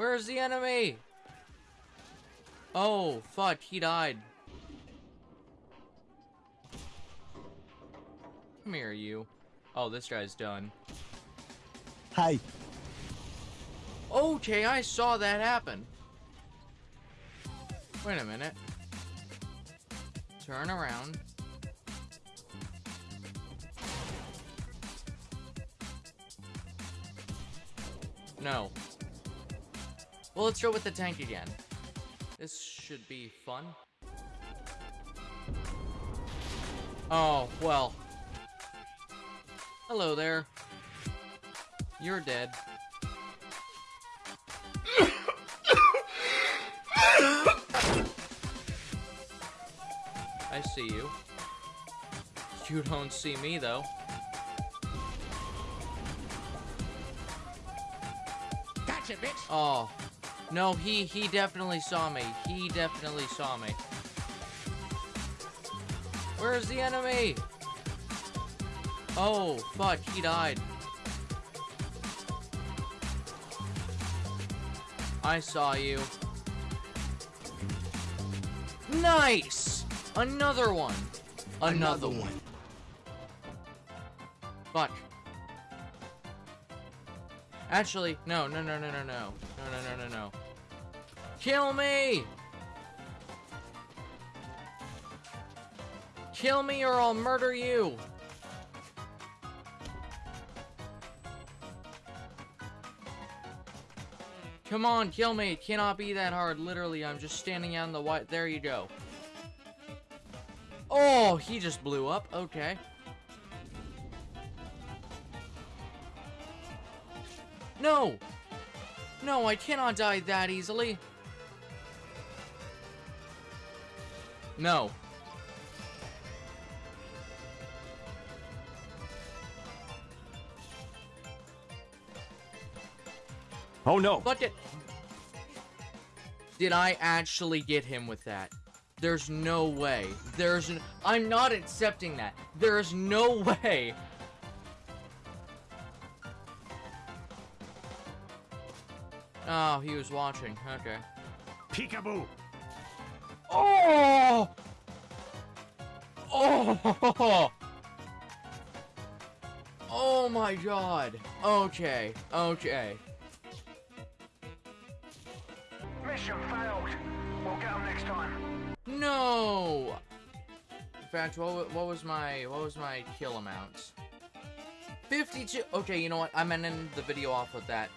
Where's the enemy? Oh, fuck, he died. Come here, you. Oh, this guy's done. Hi. Okay, I saw that happen. Wait a minute. Turn around. No. Well, let's go with the tank again. This should be fun. Oh, well. Hello there. You're dead. I see you. You don't see me, though. Gotcha, bitch. Oh. No, he, he definitely saw me. He definitely saw me. Where's the enemy? Oh, fuck, he died. I saw you. Nice! Another one. Another, one. Fuck. Actually, no, no, no, no, no, no. No, no, no, no, no. Kill me! Kill me or I'll murder you! Come on, kill me. It cannot be that hard. Literally, I'm just standing on the white. There you go. Oh, he just blew up. Okay. No! No, I cannot die that easily. No. Oh no. Fuck it. Did I actually get him with that? There's no way. There's n I'm not accepting that. There's no way. Oh, he was watching. Okay. Peekaboo. Oh! Oh! Oh my god. Okay. Okay. Mission failed. We'll get them next time. No. In fact, what, what was my what was my kill amount? 52. Okay, you know what? I'm ending the video off with that.